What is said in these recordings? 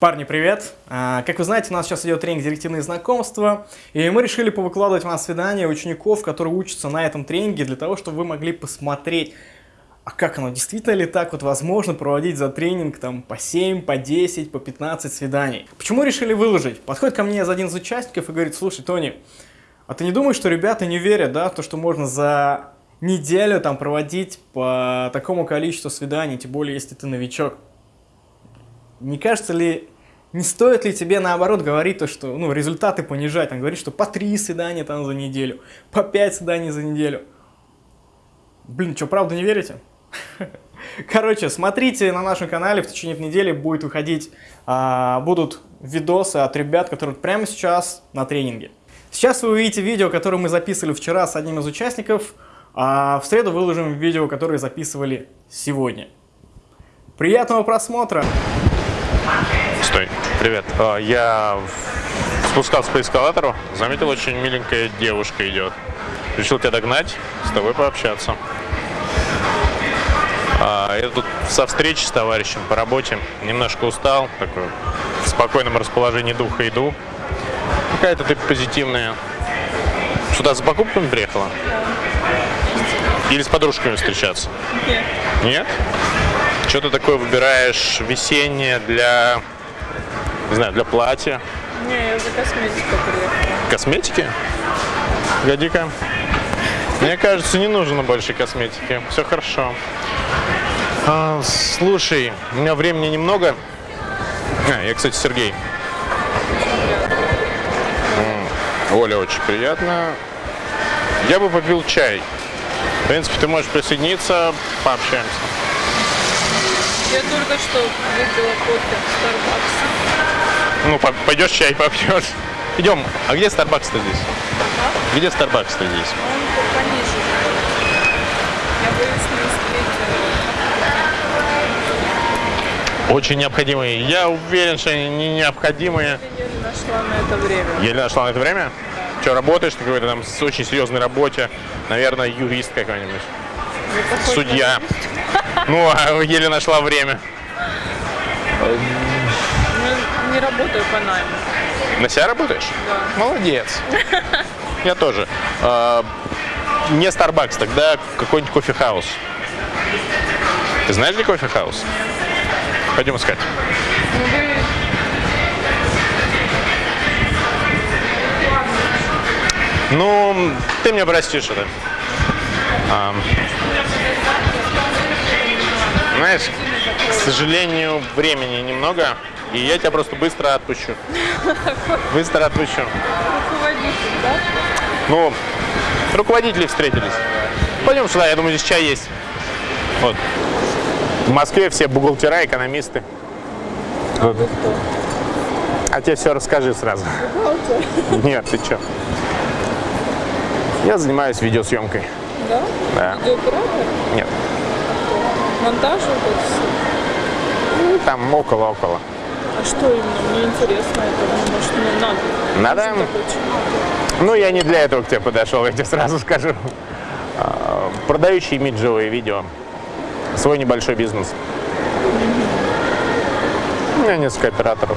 Парни, привет! А, Как вы знаете, у нас сейчас идет тренинг «Директивные знакомства», и мы решили повыкладывать вам свидания учеников, которые учатся на этом тренинге, для того, чтобы вы могли посмотреть, а как оно, действительно ли так вот возможно проводить за тренинг там по 7, по 10, по 15 свиданий. Почему решили выложить? Подходит ко мне один из участников и говорит, слушай, Тони, а ты не думаешь, что ребята не верят, да, в то, что можно за неделю там проводить по такому количеству свиданий, тем более, если ты новичок? Не кажется ли, не стоит ли тебе наоборот говорить то, что, ну, результаты понижать, там, говорить, что по три свидания там за неделю, по пять свиданий за неделю. Блин, что, правда не верите? Короче, смотрите на нашем канале, в течение недели будет выходить, а, будут видосы от ребят, которые прямо сейчас на тренинге. Сейчас вы увидите видео, которое мы записывали вчера с одним из участников, а в среду выложим видео, которое записывали сегодня. Приятного просмотра! Стой, привет. А, Я спускался по эскалатору, заметил, очень миленькая девушка идет. Решил тебя догнать, с тобой пообщаться. А, Я тут со встречи с товарищем по работе, немножко устал, такой в спокойном расположении духа иду. Какая-то ты позитивная. Сюда за покупками приехала? Или с подружками встречаться? Нет. Нет? Что ты такое выбираешь весеннее для, не знаю, для платья? Не, я за косметикой приехала. Косметики? Годи-ка. Мне кажется, не нужно больше косметики. Все хорошо. А, слушай, у меня времени немного. А, я, кстати, Сергей. Оля, очень приятно. Я бы попил чай. В принципе, ты можешь присоединиться, пообщаемся. Я только что выпила кофе в Starbucks. Ну, по- пойдешь чай попьешь. Идем. А где Starbucks-то здесь? Где Starbucks-то здесь? Он по- пониже. Я боюсь не успеть. Очень необходимые. Я уверен, что они не необходимые. э, Еле нашла на это время. Еле нашла на это время? Что, работаешь на какой-то там с очень серьезной работе? Наверное, юрист какой-нибудь. Похожи Судья. Ну, а еле нашла время. Не, не работаю по найму. На себя работаешь? Да. Молодец. Я тоже. А, Не Starbucks, тогда какой-нибудь кофе-хаус. Ты знаешь, где кофе-хаус? Пойдем искать. Ну Ну, ты мне простишь это. А, знаешь, к сожалению, времени немного, и я тебя просто быстро отпущу. Быстро отпущу. руководитель, да? Ну, руководители встретились. Пойдем сюда, я думаю, здесь чай есть. Вот. В Москве все бухгалтера, экономисты. А кто? А тебе все расскажи сразу. Нет, ты чё? Я занимаюсь видеосъемкой. Да? Да. Видеооператор? Нет. Монтаж вот это все. Ну, Там около-около. А что именно? Мне интересно это. Ну, Может, мне надо. Надо? Ну, я не для этого к тебе подошел, я тебе сразу скажу. А, Продающий имиджевые видео. Свой небольшой бизнес. У меня несколько операторов.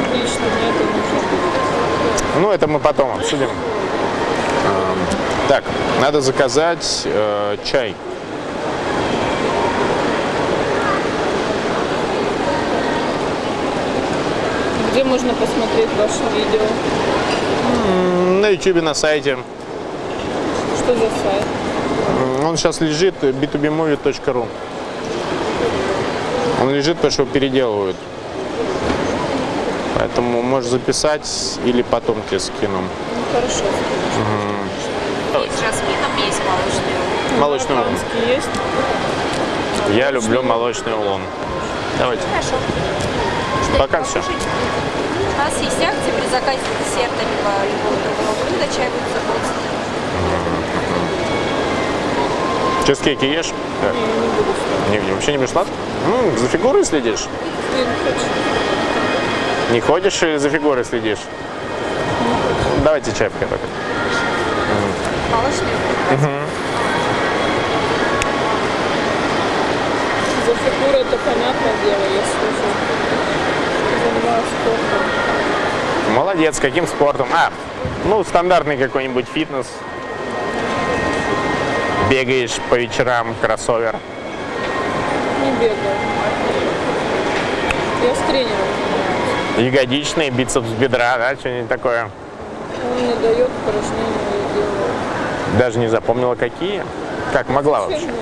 Отлично, мне это нужно. Ну, это мы потом обсудим. А, Так, надо заказать э, чай. Где можно посмотреть ваши видео? На YouTube, на сайте. Что за сайт? Он сейчас лежит b2bmovie.ru. Он лежит, потому что его переделывают. Поэтому можешь записать или потом тебе скину. Ну, хорошо. С жасмином есть молочный. Молочный улун. Есть? Я люблю молочный улун. Давайте. Хорошо. Пока все. У нас есть акция при заказе десерта либо любого другого блюда. Чай будет за 30 Чизкейки ешь? Так. Не, не. Не, вообще не будешь сладкий? М, за фигурой следишь? Ты не хочешь? Не ходишь или за фигурой следишь? Давайте чай пока только. молочный. За фигуру это понятное дело, я слышу. Спортом. Молодец, каким спортом? А, ну, стандартный какой-нибудь фитнес. Бегаешь по вечерам, кроссовер. Не бегаю. Я с тренером. Ягодичный, бицепс бедра, да, что-нибудь такое. Он мне дает упражнения, я делаю. Даже не запомнила, какие. Как могла Зачем вообще? мне?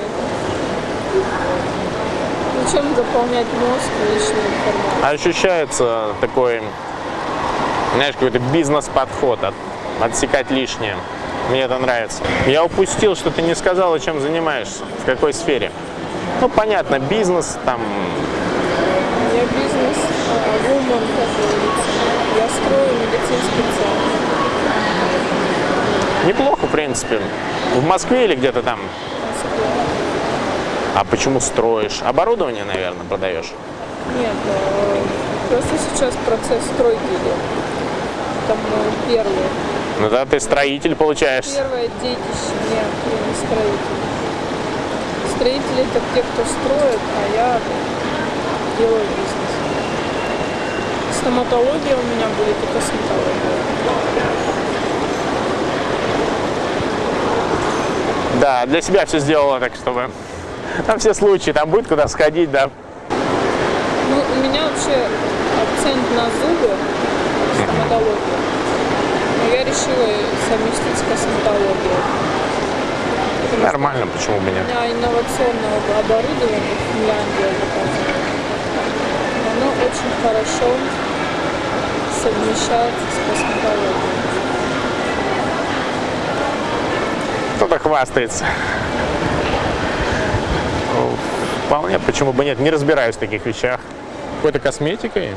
Зачем заполнять мозг лишней информацией? Ощущается такой, знаешь, какой-то бизнес-подход, от- отсекать лишнее. Мне это нравится. Я упустил, что ты не сказала, чем занимаешься, в какой сфере. Ну, понятно, бизнес, там, Я бизнес вумен, как говорится. Я строю медицинский центр. неплохо, в принципе. В Москве или где-то там? А почему строишь? Оборудование, наверное, продаешь? Нет, э, просто сейчас процесс стройки идет. Там мой первый. Ну да, ты строитель, получаешься. Первое детище. Нет, я не строитель. Строители это те, кто строит, а я делаю бизнес. Стоматология у меня будет и косметология. Да, для себя все сделала так, чтобы... Там все случаи, там будет куда сходить, да. Ну, у меня вообще акцент на зубы, стоматология. Но я решила совместить с косметологией. Нормально, почему бы У нет? меня инновационное оборудование в Финляндии. Оно очень хорошо совмещается с косметологией. Кто-то хвастается. Вполне, почему бы нет, не разбираюсь в таких вещах. Какой-то косметикой?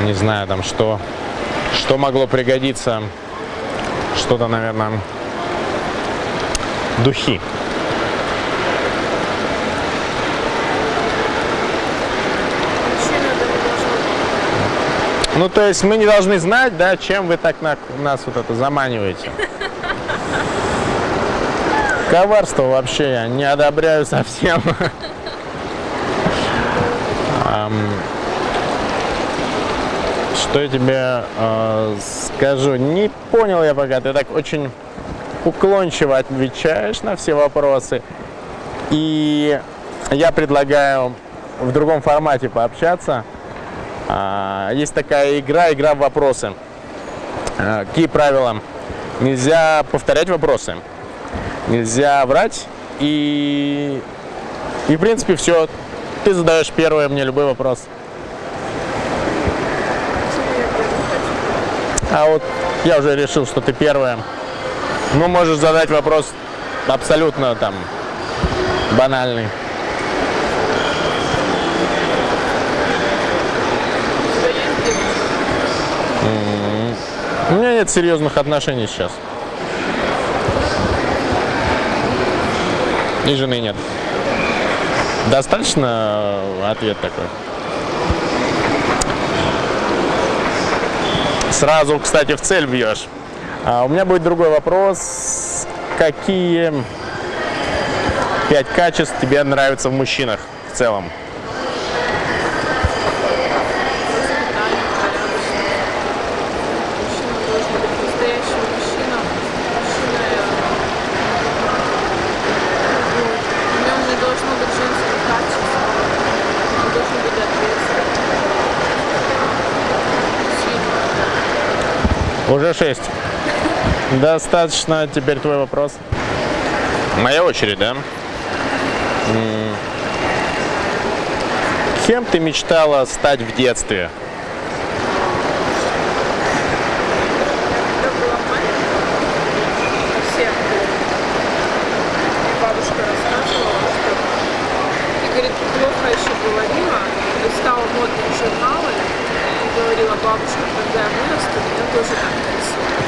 Ну, Не знаю, там что, что могло пригодиться. Что-то, наверное, духи. Ну, то есть мы не должны знать, да, чем вы так на- нас вот это заманиваете. Коварство вообще я не одобряю совсем. Что я тебе э, скажу? Не понял я пока. Ты так очень уклончиво отвечаешь на все вопросы. И я предлагаю в другом формате пообщаться. А, Есть такая игра, игра в вопросы. А, Какие правила? Нельзя повторять вопросы, нельзя врать и, и в принципе все. Ты задаешь первый мне любой вопрос. А вот я уже решил, что ты первая. Ну, можешь задать вопрос абсолютно там банальный. Девушка? У меня нет серьезных отношений сейчас. И жены нет. Достаточно э, ответ такой? Сразу, кстати, в цель бьешь. А у меня будет другой вопрос. Какие пять качеств тебе нравятся в мужчинах в целом? Воспитание, порядочность. Мужчина должен быть настоящим мужчина. Мужчина, э, ну, в нем не должно быть женских качеств. Он должен быть ответственным. Сильным. Уже шесть. Достаточно. Теперь твой вопрос. Моя очередь, да? Кем ты мечтала стать в детстве? Когда была маленькая, всех и бабушка рассказывала, что ты, говорит, плохо еще говорила, листала модные журналы и говорила, бабушка, когда я вырасту, меня тоже так нарисуют.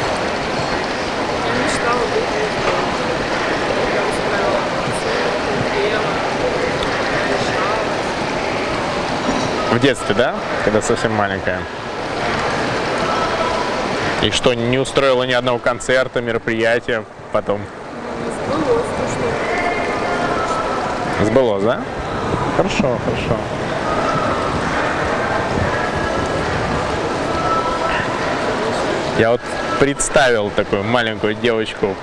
Я мечтала быть. Я устраивала концерты, пела, решала. В детстве, да? Когда совсем маленькая. И что, не устроила ни одного концерта, мероприятия потом? Сбылось то, что Сбылось, да? Хорошо, хорошо. Я вот представил такую маленькую девочку.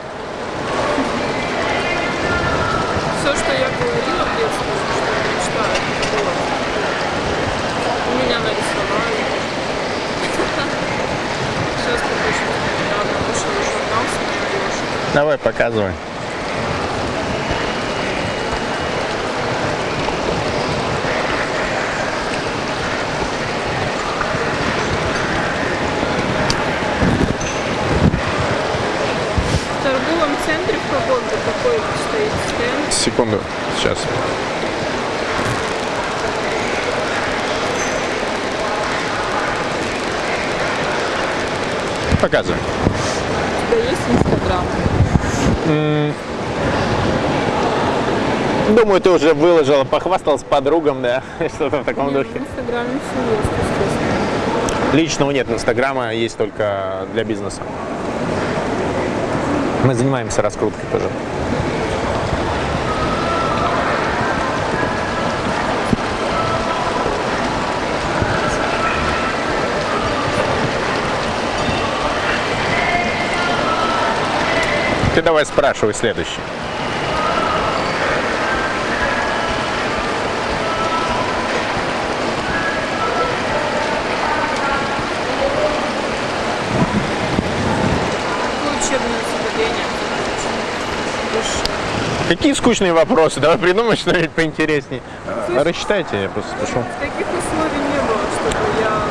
Все, что я говорила в детстве, что я мечтаю, было. У меня нарисовали. Сейчас покажу. Недавно вышел журнал с моей. Давай, показывай. В торговом центре в каком-то такой стоит стенд. Секунду, сейчас. Показывай. У тебя есть Инстаграм? Думаю, ты уже выложила, похвасталась подругам, да? Что-то в таком Нет, духе. в Инстаграме все есть, естественно. Личного нет, Инстаграма есть только для бизнеса. Мы занимаемся раскруткой тоже. Ты давай спрашивай следующий. Какие скучные вопросы? Давай придумай что-нибудь поинтереснее. Рассчитайте, я просто спрошу. Таких условий не было, чтобы я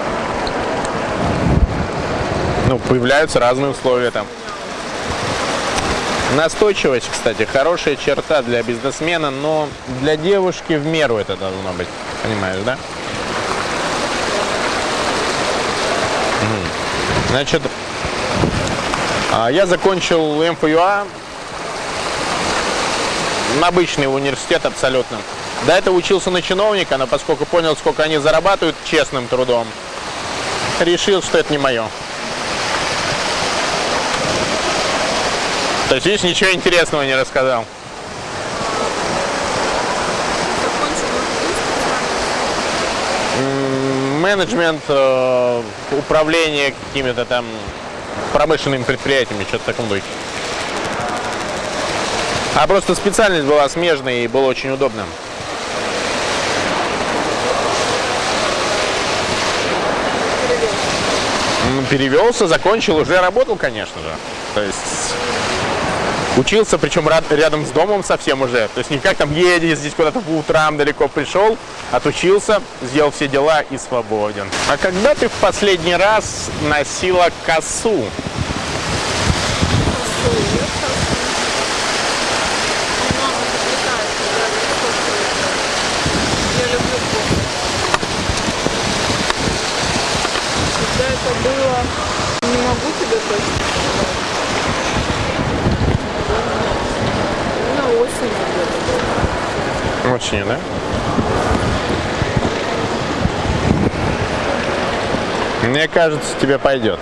Ну, появляются разные условия там. Настойчивость, кстати, хорошая черта для бизнесмена, но для девушки в меру это должно быть. Понимаешь, да? Значит, а, я закончил МФЮА, обычный университет абсолютно. До этого учился на чиновника, но поскольку понял, сколько они зарабатывают честным трудом, решил, что это не мое. То есть, видишь, ничего интересного не рассказал. Менеджмент, э, управление какими-то там промышленными предприятиями, что-то в таком духе. А просто специальность была смежной и было очень удобно. Перевелся, закончил, уже работал, конечно же. То есть учился, причем рядом с домом совсем уже. То есть не как там едешь здесь куда-то по утрам далеко пришел, отучился, сделал все дела и свободен. А когда ты в последний раз носила косу? Мама заплетает, когда я сколько Я люблю кофе. Когда это было, не могу тебе точно сказать. Наверное, осенью где-то было. Очень, да? Мне кажется, тебе пойдет.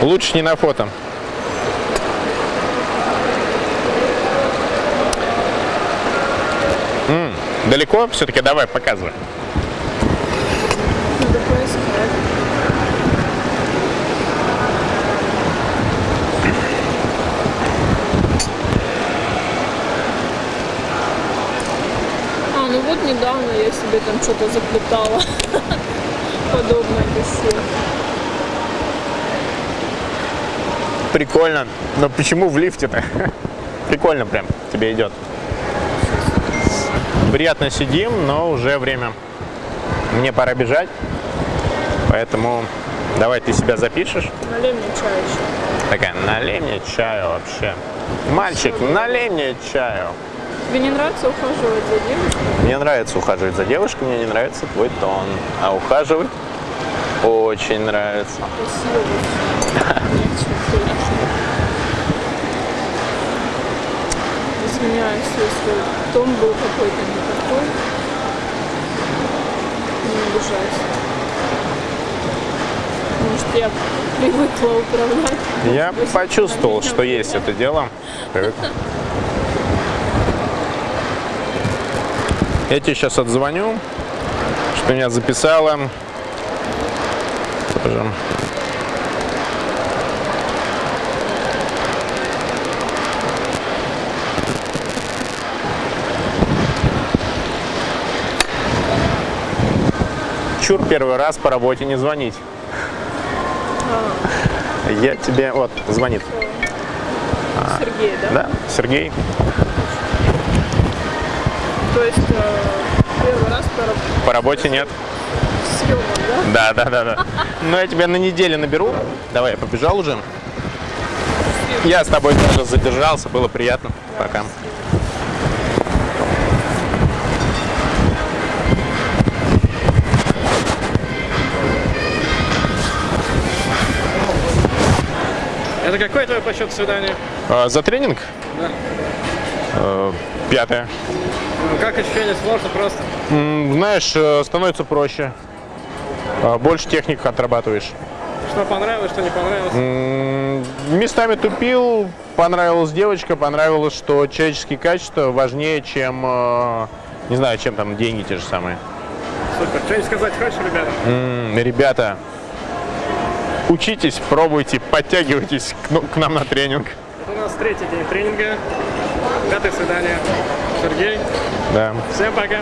Лучше не на фото. М, далеко? Все-таки давай, показывай. А, ну вот недавно я себе там что-то заплетала. Подобное косе. Прикольно. Но почему в лифте-то? Прикольно прям, тебе идет. Приятно сидим, но уже время. Мне пора бежать. Поэтому давай ты себя запишешь. Налей мне чай еще. Такая, налей мне чаю вообще. Мальчик, налей мне чаю. Тебе не нравится ухаживать за девушкой? Мне нравится ухаживать за девушкой, мне не нравится твой тон. А ухаживать очень нравится. Красиво. Нечего конечно. Извиняюсь, если тон был какой-то не такой. Не обижайся. Может, я привыкла управлять. Я быть, почувствовал, что есть влияет. это дело. Привык. Я тебе сейчас отзвоню, Ты меня записала. Тоже. Чур первый раз по работе не звонить. Я тебе... Вот, звонит. Сергей, да? Да, Сергей. То есть э, первый раз по По работе нет. съемам, да? Да, да, да, да. Ну, я тебя на неделю наберу. Давай, я побежал уже. Я с тобой тоже задержался, было приятно. Пока. Это какое твое по счету свидание? А, за тренинг? Да. Э, Пятое. Ну, как ощущение? Сложно просто? М, Знаешь, э, становится проще. А, Больше техник отрабатываешь. Что понравилось, что не понравилось? М, Местами тупил, понравилась девочка, понравилось, что человеческие качества важнее, чем, э, не знаю, чем там деньги те же самые. Супер. Что-нибудь сказать хочешь, ребята? М, Ребята, учитесь, пробуйте, подтягивайтесь к, ну, к нам на тренинг. У нас третий день тренинга. Пятое свидание. Сергей. Да. Всем пока.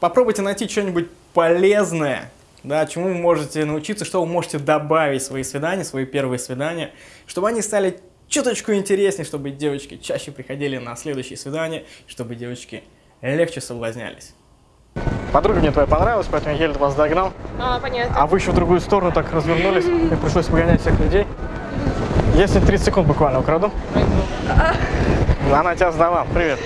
Попробуйте найти что-нибудь полезное, да, чему вы можете научиться, что вы можете добавить в свои свидания, свои первые свидания, чтобы они стали чуточку интереснее, чтобы девочки чаще приходили на следующие свидания, чтобы девочки легче соблазнялись. Подруга мне твоя понравилась, поэтому я еле вас догнал. А, понятно. А вы еще в другую сторону так развернулись, и пришлось погонять всех людей. Если 30 секунд буквально украду. Она тебя сдала. Привет.